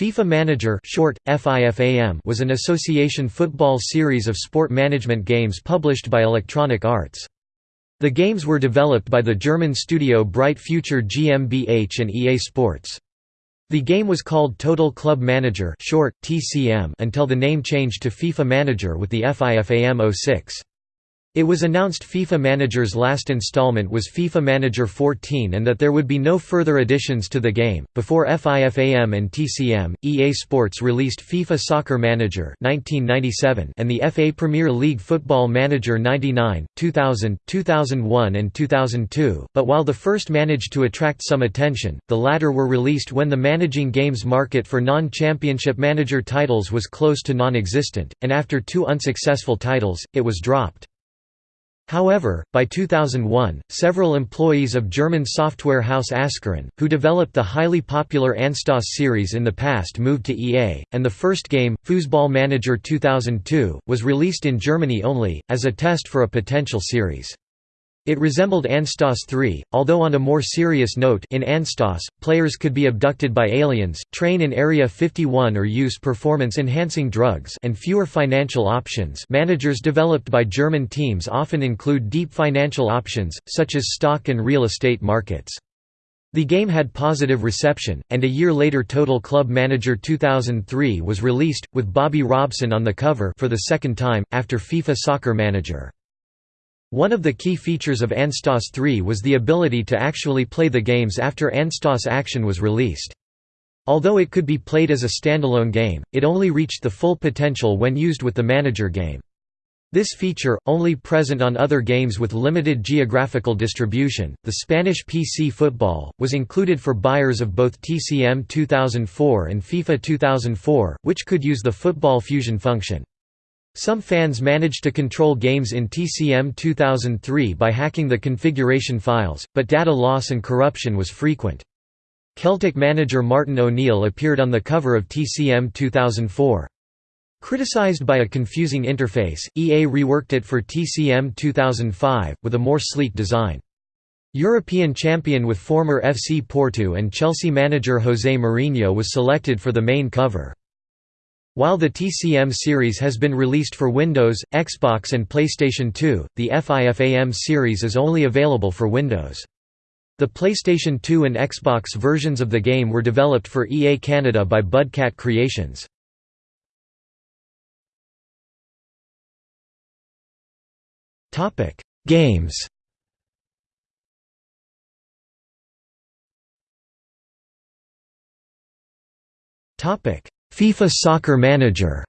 FIFA Manager short, FIFAM was an association football series of sport management games published by Electronic Arts. The games were developed by the German studio Bright Future GmbH and EA Sports. The game was called Total Club Manager short, TCM until the name changed to FIFA Manager with the FIFAM 06. It was announced FIFA Manager's last installment was FIFA Manager 14 and that there would be no further additions to the game. Before FIFAM and TCM, EA Sports released FIFA Soccer Manager 1997 and the FA Premier League Football Manager 99, 2000, 2001 and 2002, but while the first managed to attract some attention, the latter were released when the managing games market for non-championship manager titles was close to non-existent, and after two unsuccessful titles, it was dropped. However, by 2001, several employees of German software house Ascaron, who developed the highly popular Anstoss series in the past moved to EA, and the first game, Fussball Manager 2002, was released in Germany only, as a test for a potential series. It resembled Anstoss 3, although on a more serious note in Anstoss, players could be abducted by aliens, train in Area 51 or use performance-enhancing drugs and fewer financial options managers developed by German teams often include deep financial options, such as stock and real estate markets. The game had positive reception, and a year later Total Club Manager 2003 was released, with Bobby Robson on the cover for the second time, after FIFA Soccer Manager. One of the key features of Anstoss 3 was the ability to actually play the games after Anstoss Action was released. Although it could be played as a standalone game, it only reached the full potential when used with the manager game. This feature, only present on other games with limited geographical distribution, the Spanish PC football, was included for buyers of both TCM 2004 and FIFA 2004, which could use the Football Fusion function. Some fans managed to control games in TCM 2003 by hacking the configuration files, but data loss and corruption was frequent. Celtic manager Martin O'Neill appeared on the cover of TCM 2004. Criticized by a confusing interface, EA reworked it for TCM 2005, with a more sleek design. European champion with former FC Porto and Chelsea manager José Mourinho was selected for the main cover. While the TCM series has been released for Windows, Xbox and PlayStation 2, the FIFAM series is only available for Windows. The PlayStation 2 and Xbox versions of the game were developed for EA Canada by Budcat Creations. Games Topic FIFA Soccer Manager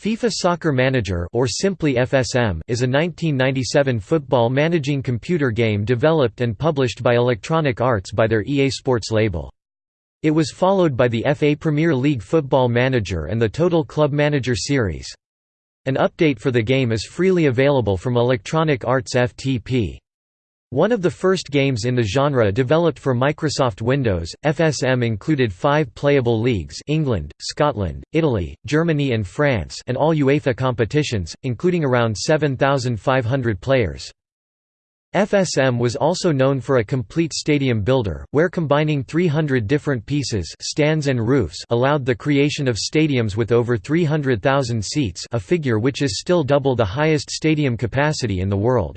FIFA Soccer Manager or simply FSM is a 1997 football managing computer game developed and published by Electronic Arts by their EA Sports label. It was followed by the FA Premier League Football Manager and the Total Club Manager series. An update for the game is freely available from Electronic Arts FTP. One of the first games in the genre developed for Microsoft Windows, FSM included five playable leagues England, Scotland, Italy, Germany and France and all UEFA competitions, including around 7,500 players. FSM was also known for a complete stadium builder, where combining 300 different pieces stands and roofs allowed the creation of stadiums with over 300,000 seats a figure which is still double the highest stadium capacity in the world.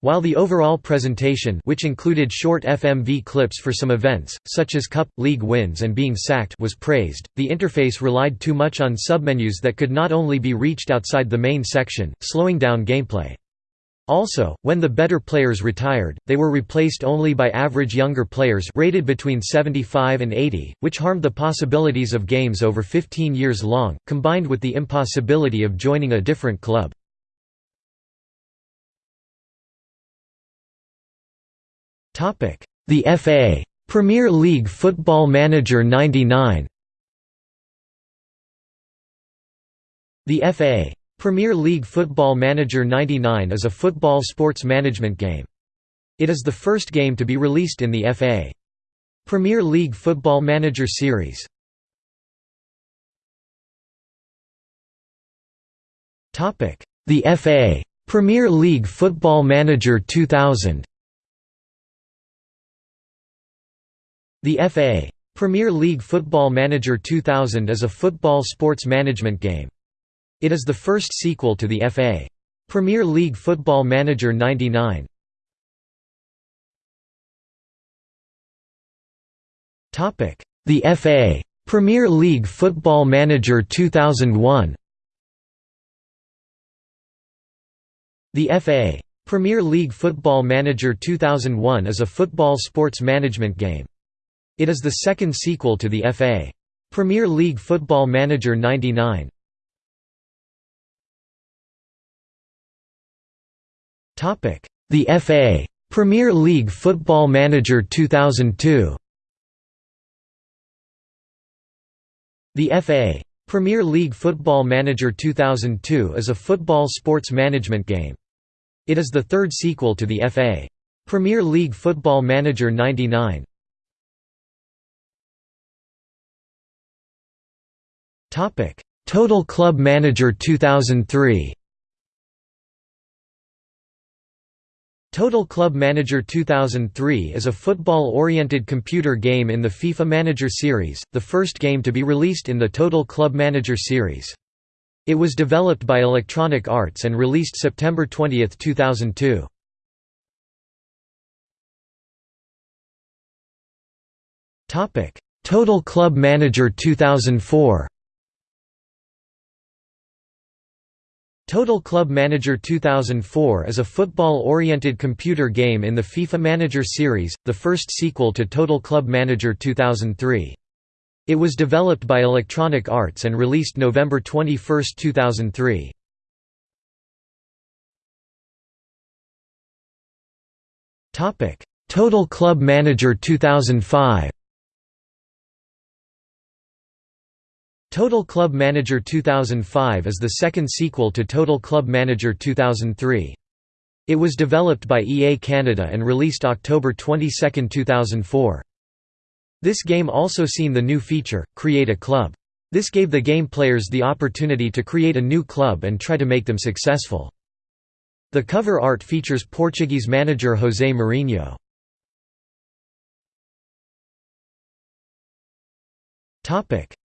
While the overall presentation which included short FMV clips for some events, such as Cup, League wins and being sacked was praised, the interface relied too much on submenus that could not only be reached outside the main section, slowing down gameplay. Also, when the better players retired, they were replaced only by average younger players rated between 75 and 80, which harmed the possibilities of games over 15 years long, combined with the impossibility of joining a different club. The FA Premier League Football Manager 99 The FA Premier League Football Manager 99 is a football sports management game. It is the first game to be released in the FA Premier League Football Manager series. The FA Premier League Football Manager 2000 The FA. Premier League Football Manager 2000 is a football sports management game. It is the first sequel to the FA. Premier League Football Manager 99. The FA. Premier League Football Manager 2001 The FA. Premier League Football Manager 2001 is a football sports management game. It is the second sequel to the FA. Premier League Football Manager 99. The FA. Premier League Football Manager 2002 The FA. Premier League Football Manager 2002 is a football sports management game. It is the third sequel to the FA. Premier League Football Manager 99. Total Club Manager 2003 Total Club Manager 2003 is a football-oriented computer game in the FIFA Manager series, the first game to be released in the Total Club Manager series. It was developed by Electronic Arts and released September 20, 2002. Total Club Manager 2004 Total Club Manager 2004 is a football-oriented computer game in the FIFA Manager series, the first sequel to Total Club Manager 2003. It was developed by Electronic Arts and released November 21, 2003. Total Club Manager 2005 Total Club Manager 2005 is the second sequel to Total Club Manager 2003. It was developed by EA Canada and released October 22, 2004. This game also seen the new feature, Create a Club. This gave the game players the opportunity to create a new club and try to make them successful. The cover art features Portuguese manager José Mourinho.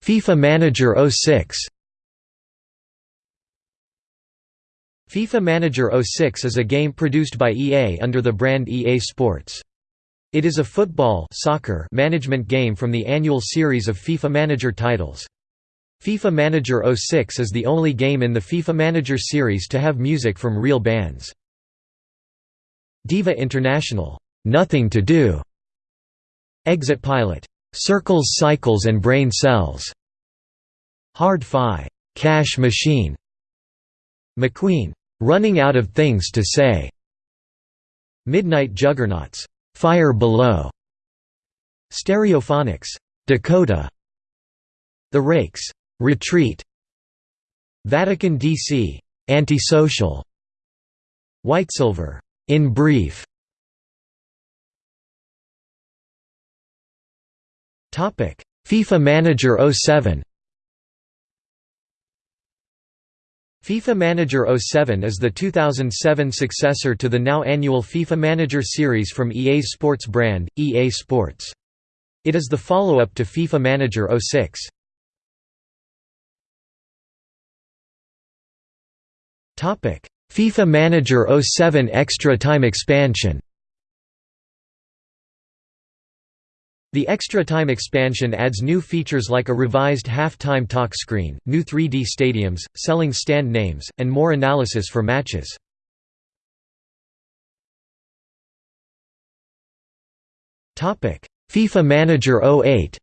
FIFA Manager 06 FIFA Manager 06 is a game produced by EA under the brand EA Sports. It is a football soccer management game from the annual series of FIFA Manager titles. FIFA Manager 06 is the only game in the FIFA Manager series to have music from real bands. Diva International, Nothing to Do, Exit Pilot, Circles Cycles and Brain Cells. Hard-Fi Cash Machine. McQueen Running Out of Things to Say. Midnight Juggernauts Fire Below. Stereophonics Dakota. The Rakes Retreat. Vatican DC Antisocial. Whitesilver In Brief FIFA Manager 07 FIFA Manager 07 is the 2007 successor to the now annual FIFA Manager series from EA's sports brand, EA Sports. It is the follow-up to FIFA Manager 06. FIFA Manager 07 Extra Time Expansion The Extra Time expansion adds new features like a revised half-time talk screen, new 3D stadiums, selling stand names, and more analysis for matches. FIFA Manager 08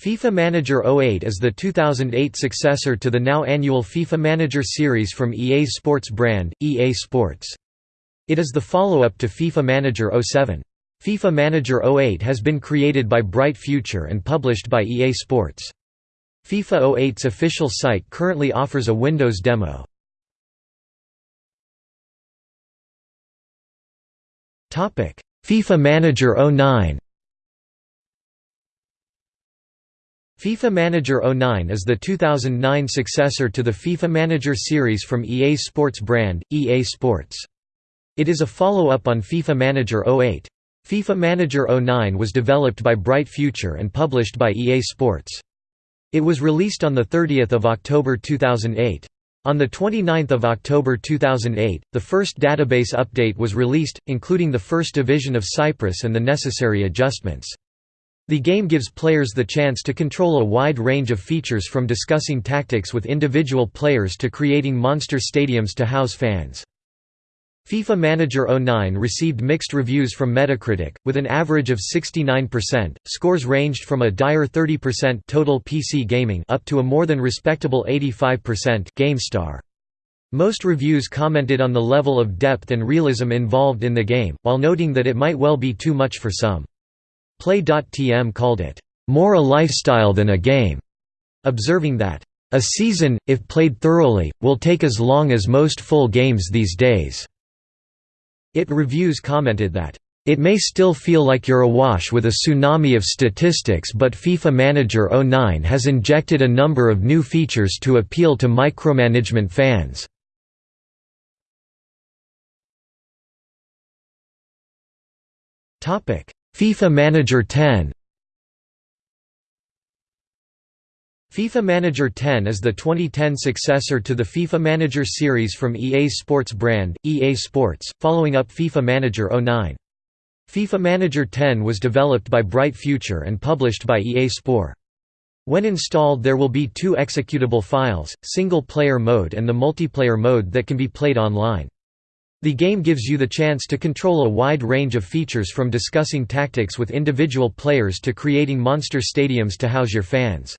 FIFA Manager 08 is the 2008 successor to the now annual FIFA Manager series from EA's sports brand, EA Sports. It is the follow-up to FIFA Manager 07. FIFA Manager 08 has been created by Bright Future and published by EA Sports. FIFA 08's official site currently offers a Windows demo. FIFA Manager 09 FIFA Manager 09 is the 2009 successor to the FIFA Manager series from EA Sports brand, EA Sports. It is a follow-up on FIFA Manager 08. FIFA Manager 09 was developed by Bright Future and published by EA Sports. It was released on 30 October 2008. On 29 October 2008, the first database update was released, including the First Division of Cyprus and the necessary adjustments. The game gives players the chance to control a wide range of features from discussing tactics with individual players to creating monster stadiums to house fans. FIFA Manager 09 received mixed reviews from Metacritic, with an average of 69%. Scores ranged from a dire 30% total PC gaming up to a more than respectable 85% GameStar. Most reviews commented on the level of depth and realism involved in the game, while noting that it might well be too much for some. Play.tm called it, "...more a lifestyle than a game", observing that, "...a season, if played thoroughly, will take as long as most full games these days." It Reviews commented that, "...it may still feel like you're awash with a tsunami of statistics but FIFA Manager 09 has injected a number of new features to appeal to micromanagement fans." FIFA Manager 10 FIFA Manager 10 is the 2010 successor to the FIFA Manager series from EA Sports brand, EA Sports, following up FIFA Manager 09. FIFA Manager 10 was developed by Bright Future and published by EA Sport. When installed there will be two executable files, single-player mode and the multiplayer mode that can be played online. The game gives you the chance to control a wide range of features from discussing tactics with individual players to creating monster stadiums to house your fans.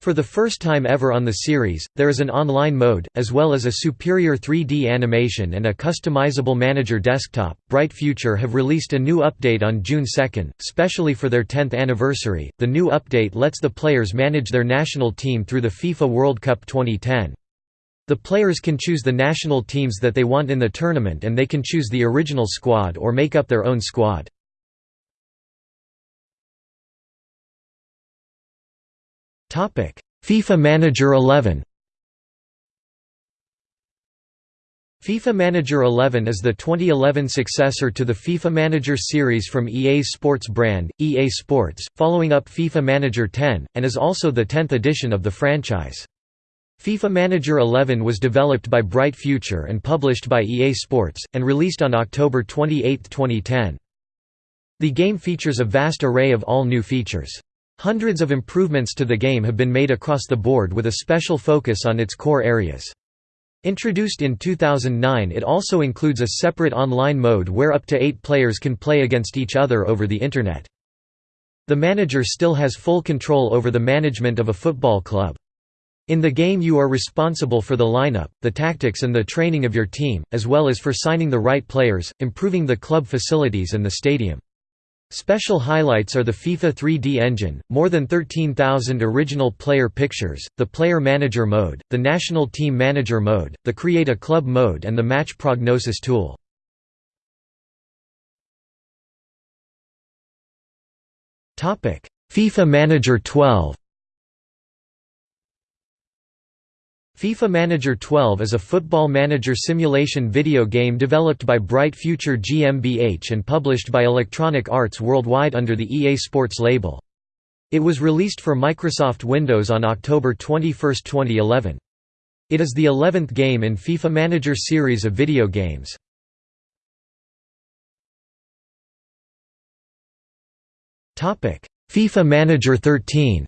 For the first time ever on the series, there is an online mode, as well as a superior 3D animation and a customizable manager desktop. Bright Future have released a new update on June 2, specially for their 10th anniversary. The new update lets the players manage their national team through the FIFA World Cup 2010. The players can choose the national teams that they want in the tournament and they can choose the original squad or make up their own squad. FIFA Manager 11 FIFA Manager 11 is the 2011 successor to the FIFA Manager series from EA Sports brand, EA Sports, following up FIFA Manager 10, and is also the 10th edition of the franchise. FIFA Manager 11 was developed by Bright Future and published by EA Sports, and released on October 28, 2010. The game features a vast array of all new features. Hundreds of improvements to the game have been made across the board with a special focus on its core areas. Introduced in 2009 it also includes a separate online mode where up to eight players can play against each other over the Internet. The manager still has full control over the management of a football club. In the game you are responsible for the lineup, the tactics and the training of your team, as well as for signing the right players, improving the club facilities and the stadium. Special highlights are the FIFA 3D engine, more than 13,000 original player pictures, the Player Manager mode, the National Team Manager mode, the Create a Club mode and the Match Prognosis tool. FIFA Manager 12 FIFA Manager 12 is a football manager simulation video game developed by Bright Future GmbH and published by Electronic Arts Worldwide under the EA Sports label. It was released for Microsoft Windows on October 21, 2011. It is the 11th game in FIFA Manager series of video games. FIFA Manager 13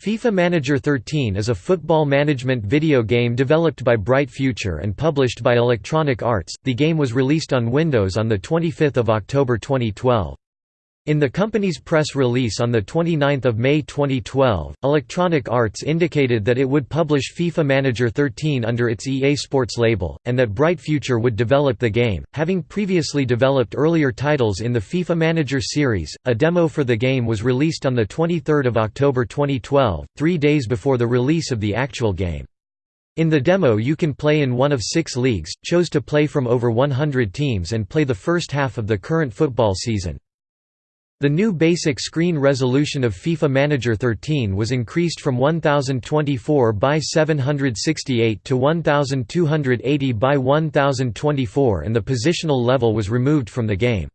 FIFA Manager 13 is a football management video game developed by Bright Future and published by Electronic Arts. The game was released on Windows on the 25th of October 2012. In the company's press release on 29 May 2012, Electronic Arts indicated that it would publish FIFA Manager 13 under its EA Sports label, and that Bright Future would develop the game, having previously developed earlier titles in the FIFA Manager series. A demo for the game was released on 23 October 2012, three days before the release of the actual game. In the demo you can play in one of six leagues, chose to play from over 100 teams and play the first half of the current football season. The new basic screen resolution of FIFA Manager 13 was increased from 1024 by 768 to 1280 by 1024 and the positional level was removed from the game.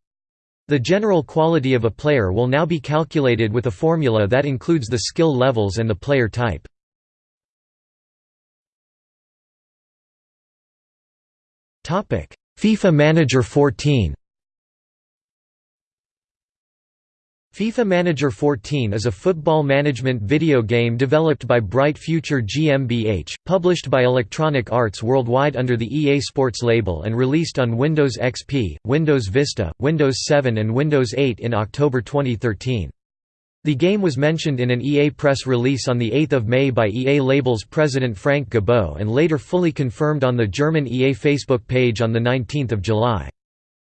The general quality of a player will now be calculated with a formula that includes the skill levels and the player type. FIFA Manager 14 FIFA Manager 14 is a football management video game developed by Bright Future GmbH, published by Electronic Arts worldwide under the EA Sports label and released on Windows XP, Windows Vista, Windows 7 and Windows 8 in October 2013. The game was mentioned in an EA press release on 8 May by EA Label's president Frank Gibeau and later fully confirmed on the German EA Facebook page on 19 July.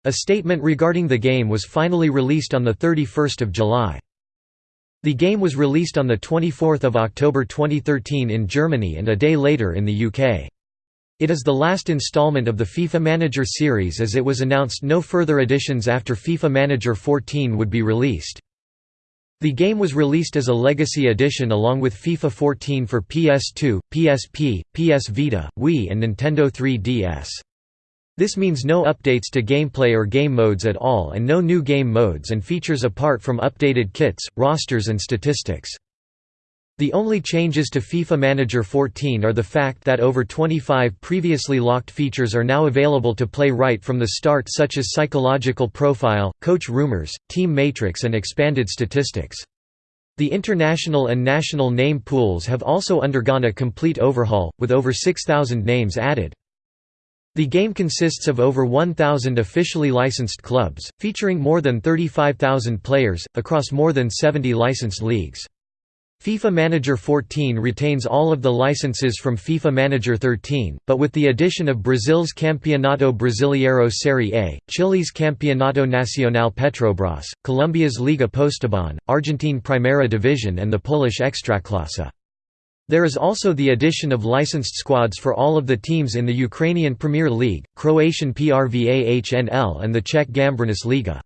A statement regarding the game was finally released on 31 July. The game was released on 24 October 2013 in Germany and a day later in the UK. It is the last installment of the FIFA Manager series as it was announced no further editions after FIFA Manager 14 would be released. The game was released as a Legacy Edition along with FIFA 14 for PS2, PSP, PS Vita, Wii and Nintendo 3DS. This means no updates to gameplay or game modes at all and no new game modes and features apart from updated kits, rosters and statistics. The only changes to FIFA Manager 14 are the fact that over 25 previously locked features are now available to play right from the start such as psychological profile, coach rumors, team matrix and expanded statistics. The international and national name pools have also undergone a complete overhaul, with over 6,000 names added. The game consists of over 1,000 officially licensed clubs, featuring more than 35,000 players, across more than 70 licensed leagues. FIFA Manager 14 retains all of the licenses from FIFA Manager 13, but with the addition of Brazil's Campeonato Brasileiro Série A, Chile's Campeonato Nacional Petrobras, Colombia's Liga Postobon, Argentine Primera Division and the Polish Ekstraklasa. There is also the addition of licensed squads for all of the teams in the Ukrainian Premier League, Croatian PRVA HNL and the Czech Gambrinus Liga.